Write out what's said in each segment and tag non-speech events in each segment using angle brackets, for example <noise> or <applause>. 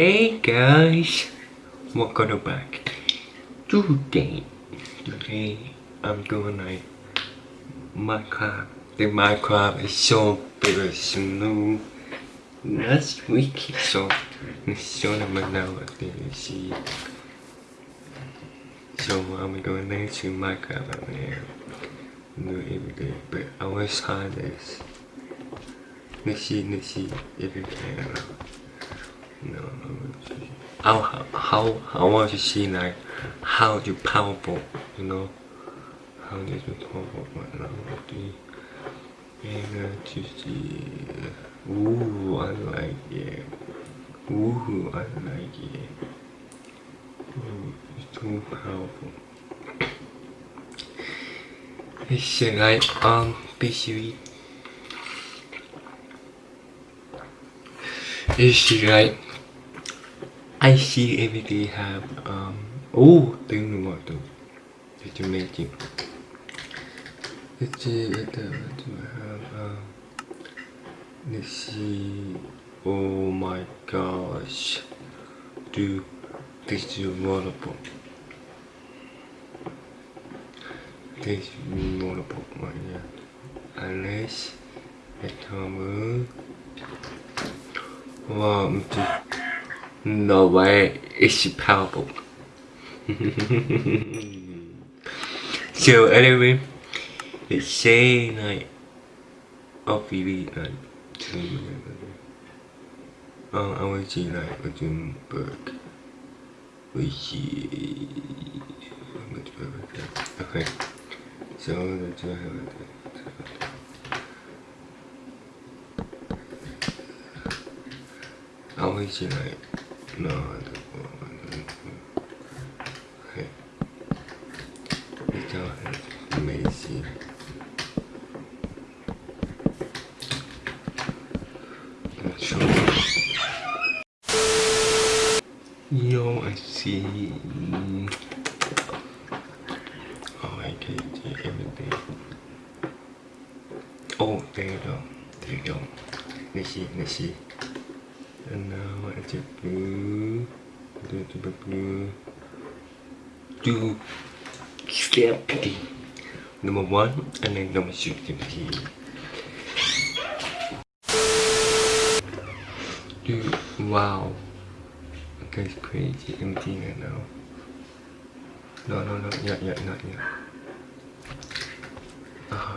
Hey guys, welcome back. Today, today I'm doing like Minecraft. The Minecraft is so very smooth. Last week, so so I'm now at the see. So I'm going next to Minecraft and do every day, but I was hard this. Let's see, let's see if you can. No, how how how want to see like how you powerful, you know, how this is powerful now. To see, ooh, I like it. Ooh, I like it. Ooh, it's too powerful. It's like um, basically. It's like I see every day have um oh tiếng nữa mọi từ thì chúng mình chỉ Let's see what the what do I have um let's see. Oh my gosh. Dude this is wonderful this is wonderful mọi người unless at home Wow, no way, it's powerful. so anyway, it's saying like, obviously like, uh, I to see like a Jim Burke. We see, okay, so that's what I have. always you like no okay it's all amazing show yo I see oh I can see everything oh there you go there you go let's see let's see and now I check blue do the blue do step number one and then number two do wow. That's crazy. Empty right now. No no no. Yeah yeah not yet. Uh,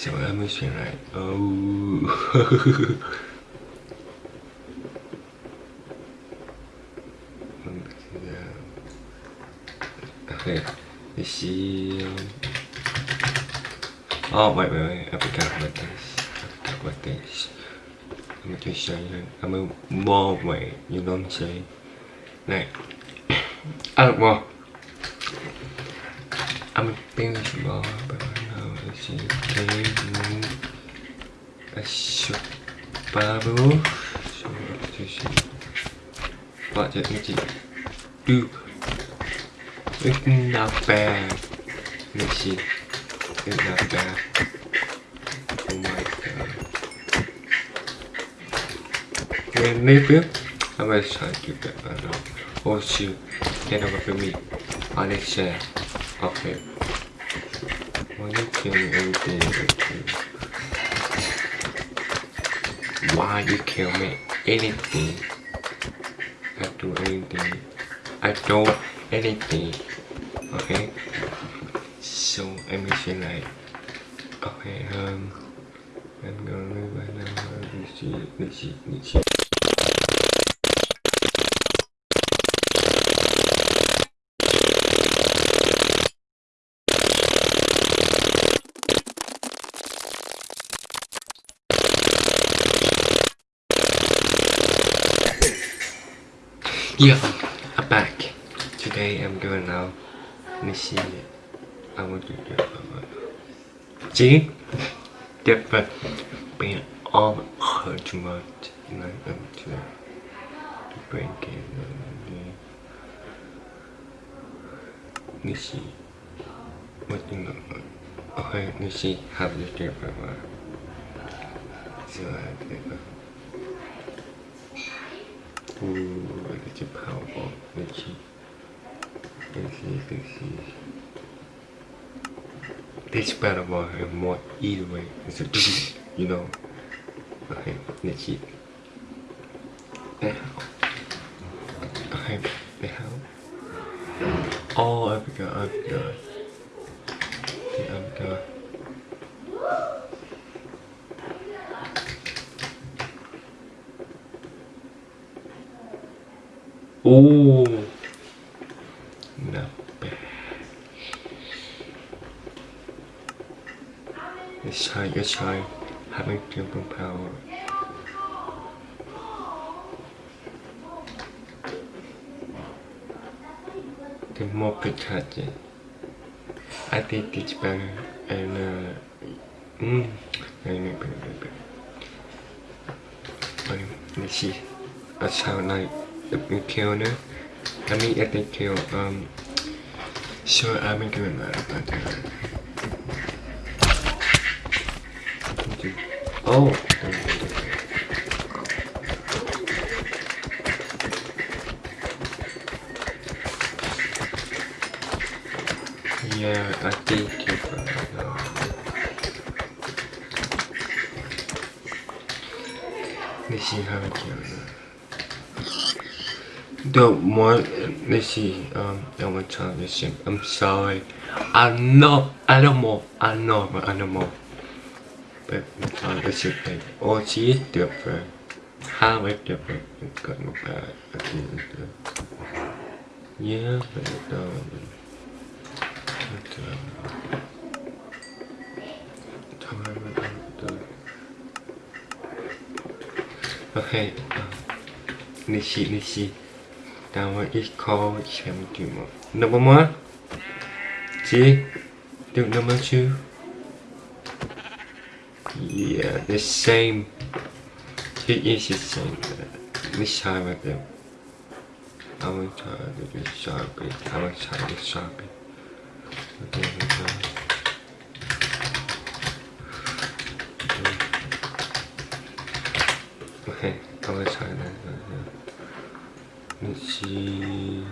so I'm missing right? Oh. <laughs> okay. You see. Um... Oh wait, wait, wait. I forgot about this. I forgot about this. I'm gonna show. I'm a more way. You don't. À, well. I'm a finish ball, but she came a shop baru so to she what did it do it's not bad let's see it's not bad oh my god. When maybe I will try to get that oh shoot. Get over for me on it share okay why you kill me everything Why you kill me anything? I do anything. I do anything. Okay? So I'm just like okay um I'm gonna leave right now. Let's see, let's see, let's see. Yeah, I'm back. Today I'm going out. Nishi, I want to do See? Different. Being all too much. Like, um, to, to break it. Nishi. What do you know? Okay, Nishi, have you different one? So I think. Ooh, a powerful. Nishi, Nishi. This better one have more either way. It's a you know. Okay, Nishi. Now. Okay, now. Oh, I forgot, I forgot. I forgot. Ooh. Not bad. Let's try, let's having jumping power. The more protected. I think it's better and uh mm, better, better. But let's see. That's how like kill. I mean at the kill um sure I'm doing that about that. Oh Yeah, I think you probably know. Let's see how it goes. The one, let's see, um, that one time, let's see, I'm sorry. I know, animal, I know I'm an animal. But sorry, let's see, like, oh, she is different. How is different? It's got no bad. I think. Yeah, but it, um, it, um, time, it, uh, okay, uh, Nishi, Nishi. One is called Champion. Number one. See? Do number two. Yeah, the same. It is the same. This time with them. I will try to do sharply. I will try to sharply. Okay, okay. Okay, I will try that. 시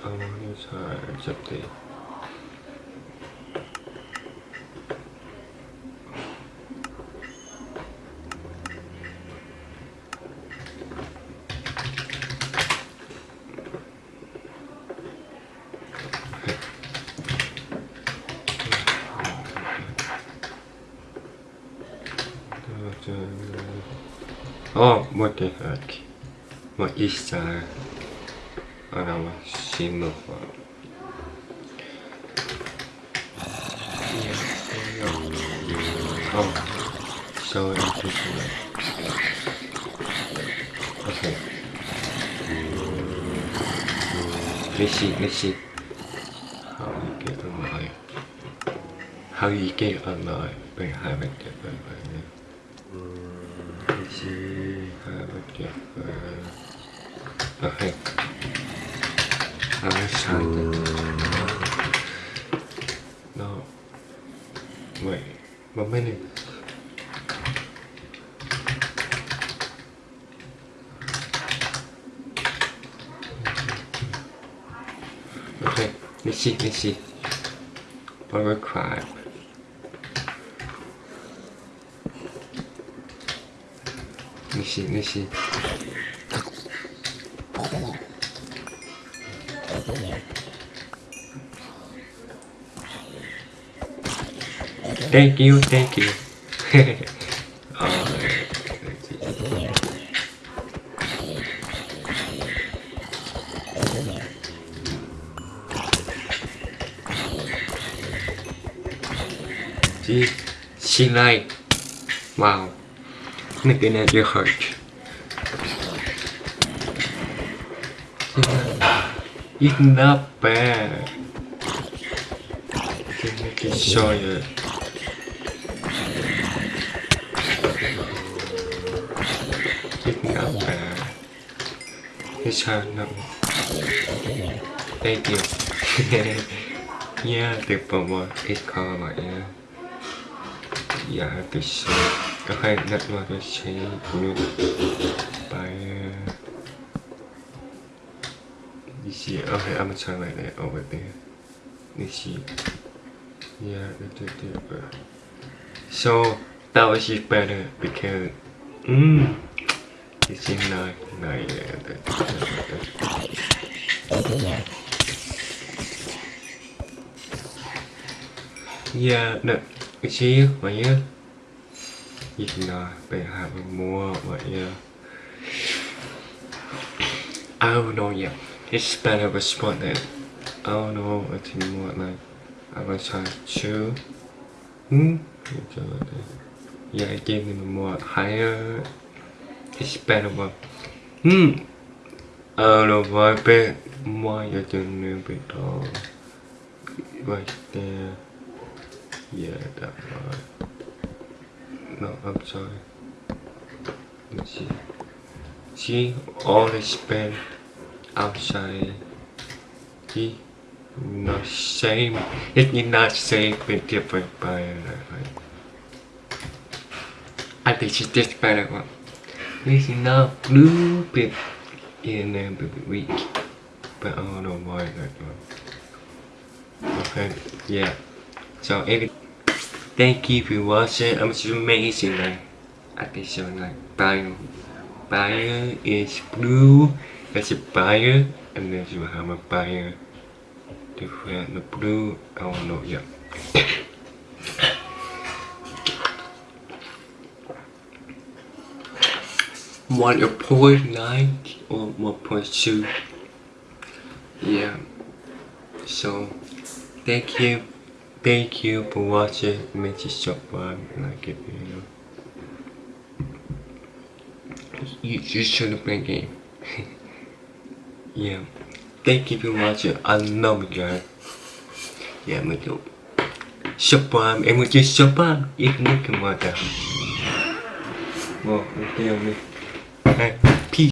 방울이 잘 잡대 어, 뭐지? 아, 이렇게. I want to try something. Oh, what the heck? What is that? I don't know, shimmer for. Oh, so interesting. Okay. Let's see, let's see. How you get alive. How you get alive by having different Let's see, have a different. Wait. Okay, let's see, let's see. Horror crime. Let's see, let's see. Thank you, thank you. See, she like, wow, at your It's not bad. I it show you. It's not bad. It's hard. Thank you. <laughs> yeah. Ít khó vậy nha. Dạ, tôi sẽ có hai đặt vào tôi sẽ như okay, I'm gonna turn like that over there. You see, yeah. So that was just better because, mm, it's in like, like yeah, that. Yeah, no, you see, vậy you can uh, be having more, but yeah. I don't know yet. It's better don't know. I think more like I was trying to. Hmm. Yeah, I gave them more higher. It's better but hmm. I don't know why you're doing a little bit tall. Right there. Yeah, that one. No, I'm sorry. Let's see. See all the spend outside he not same. It's not same but different by I think it's just better one. This is not blue bit in a bit weak but I don't know why that one. Okay yeah. So every thank you for watching. I'm just amazing like I think so like bio bio is blue That's a buyer, and then you have a buyer. Different the blue, don't know yet. one point nine or one point two. Yeah. So thank you, thank you for watching. Make sure subscribe, like it, you know. You, you shouldn't play game. <laughs> Yeah. Thank you for watching. I love you guys. Yeah, mình chụp Subscribe, em muốn chơi subscribe Ít nhất cái mà ta Wow, tiêu đi Hey